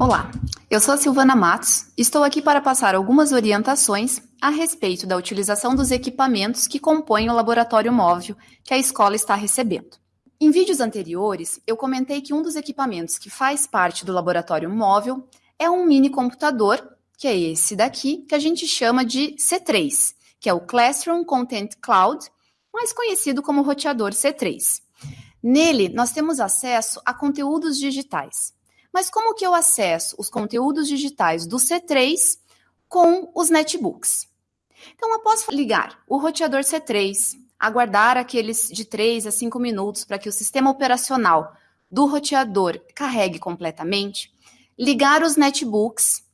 Olá, eu sou a Silvana Matos, estou aqui para passar algumas orientações a respeito da utilização dos equipamentos que compõem o laboratório móvel que a escola está recebendo. Em vídeos anteriores, eu comentei que um dos equipamentos que faz parte do laboratório móvel é um mini computador, que é esse daqui, que a gente chama de C3, que é o Classroom Content Cloud, mais conhecido como roteador C3. Nele, nós temos acesso a conteúdos digitais. Mas como que eu acesso os conteúdos digitais do C3 com os netbooks? Então, após ligar o roteador C3, aguardar aqueles de 3 a 5 minutos para que o sistema operacional do roteador carregue completamente, ligar os netbooks,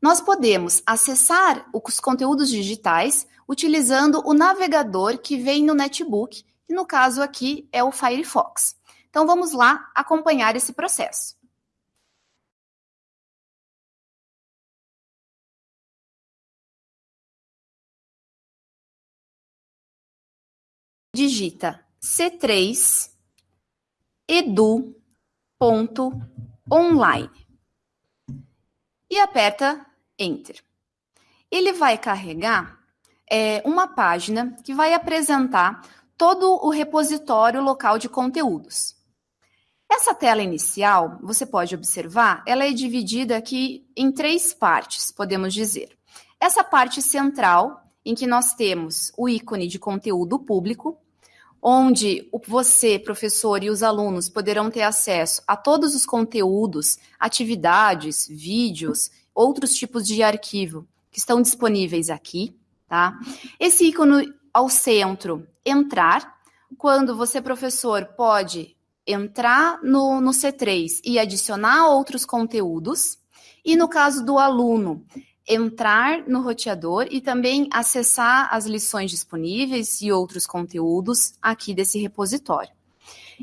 nós podemos acessar os conteúdos digitais utilizando o navegador que vem no netbook, que no caso aqui é o Firefox. Então vamos lá acompanhar esse processo. Digita c3 edu.online e aperta Enter. Ele vai carregar é, uma página que vai apresentar todo o repositório local de conteúdos. Essa tela inicial, você pode observar, ela é dividida aqui em três partes, podemos dizer. Essa parte central, em que nós temos o ícone de conteúdo público, onde você, professor, e os alunos poderão ter acesso a todos os conteúdos, atividades, vídeos, outros tipos de arquivo que estão disponíveis aqui, tá? Esse ícone ao centro, entrar, quando você, professor, pode entrar no, no C3 e adicionar outros conteúdos, e no caso do aluno, entrar no roteador e também acessar as lições disponíveis e outros conteúdos aqui desse repositório.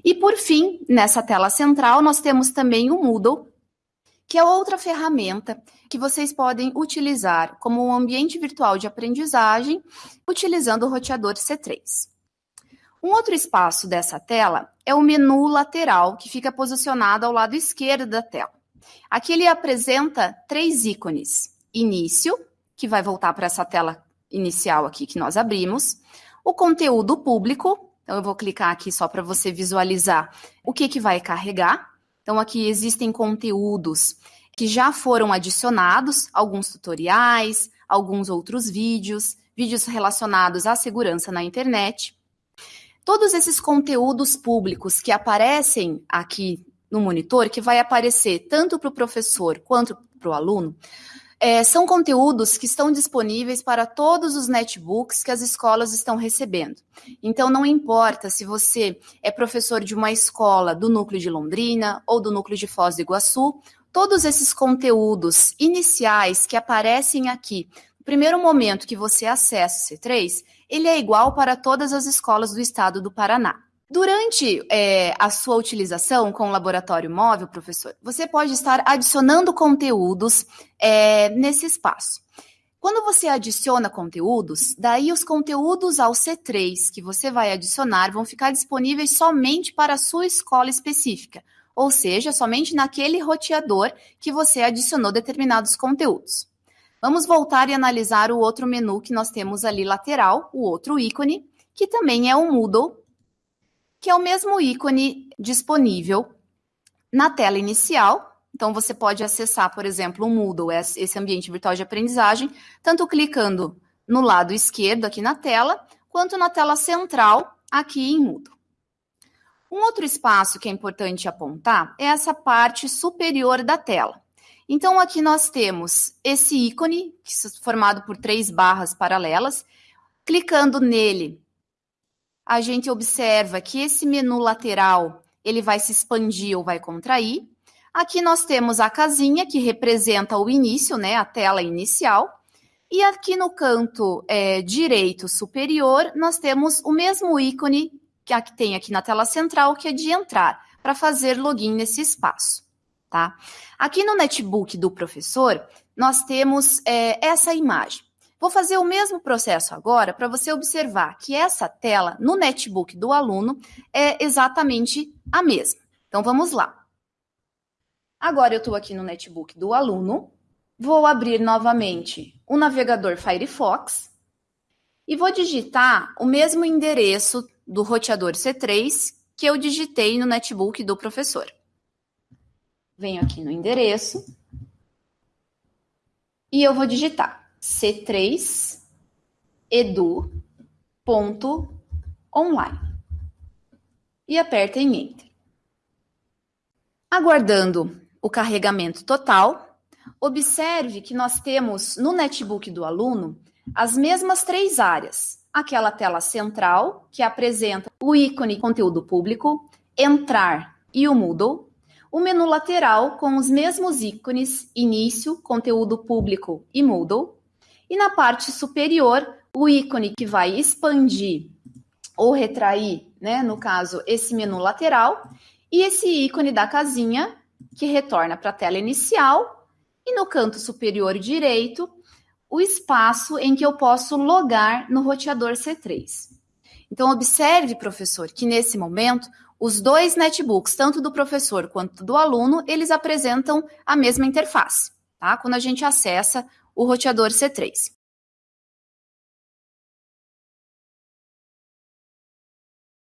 E por fim, nessa tela central, nós temos também o Moodle, que é outra ferramenta que vocês podem utilizar como um ambiente virtual de aprendizagem, utilizando o roteador C3. Um outro espaço dessa tela é o menu lateral, que fica posicionado ao lado esquerdo da tela. Aqui ele apresenta três ícones início, que vai voltar para essa tela inicial aqui que nós abrimos, o conteúdo público, então eu vou clicar aqui só para você visualizar o que, que vai carregar. Então aqui existem conteúdos que já foram adicionados, alguns tutoriais, alguns outros vídeos, vídeos relacionados à segurança na internet. Todos esses conteúdos públicos que aparecem aqui no monitor, que vai aparecer tanto para o professor quanto para o aluno, é, são conteúdos que estão disponíveis para todos os netbooks que as escolas estão recebendo. Então, não importa se você é professor de uma escola do núcleo de Londrina ou do núcleo de Foz do Iguaçu, todos esses conteúdos iniciais que aparecem aqui, no primeiro momento que você acessa o C3, ele é igual para todas as escolas do estado do Paraná. Durante é, a sua utilização com o laboratório móvel, professor, você pode estar adicionando conteúdos é, nesse espaço. Quando você adiciona conteúdos, daí os conteúdos ao C3 que você vai adicionar vão ficar disponíveis somente para a sua escola específica, ou seja, somente naquele roteador que você adicionou determinados conteúdos. Vamos voltar e analisar o outro menu que nós temos ali lateral, o outro ícone, que também é o Moodle que é o mesmo ícone disponível na tela inicial. Então, você pode acessar, por exemplo, o Moodle, esse ambiente virtual de aprendizagem, tanto clicando no lado esquerdo aqui na tela, quanto na tela central aqui em Moodle. Um outro espaço que é importante apontar é essa parte superior da tela. Então, aqui nós temos esse ícone, formado por três barras paralelas. Clicando nele, a gente observa que esse menu lateral ele vai se expandir ou vai contrair. Aqui nós temos a casinha que representa o início, né, a tela inicial. E aqui no canto é, direito superior, nós temos o mesmo ícone que tem aqui na tela central, que é de entrar, para fazer login nesse espaço. Tá? Aqui no netbook do professor, nós temos é, essa imagem. Vou fazer o mesmo processo agora para você observar que essa tela no netbook do aluno é exatamente a mesma. Então vamos lá. Agora eu estou aqui no netbook do aluno, vou abrir novamente o navegador Firefox e vou digitar o mesmo endereço do roteador C3 que eu digitei no netbook do professor. Venho aqui no endereço e eu vou digitar c3edu.online e aperta em Enter. Aguardando o carregamento total, observe que nós temos no netbook do aluno as mesmas três áreas. Aquela tela central, que apresenta o ícone conteúdo público, entrar e o Moodle. O menu lateral com os mesmos ícones início, conteúdo público e Moodle. E na parte superior, o ícone que vai expandir ou retrair, né, no caso, esse menu lateral, e esse ícone da casinha que retorna para a tela inicial, e no canto superior direito, o espaço em que eu posso logar no roteador C3. Então, observe, professor, que nesse momento, os dois netbooks, tanto do professor quanto do aluno, eles apresentam a mesma interface, tá? Quando a gente acessa o roteador C3.